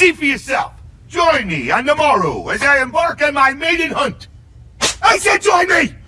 See for yourself. Join me on the as I embark on my maiden hunt. I said join me!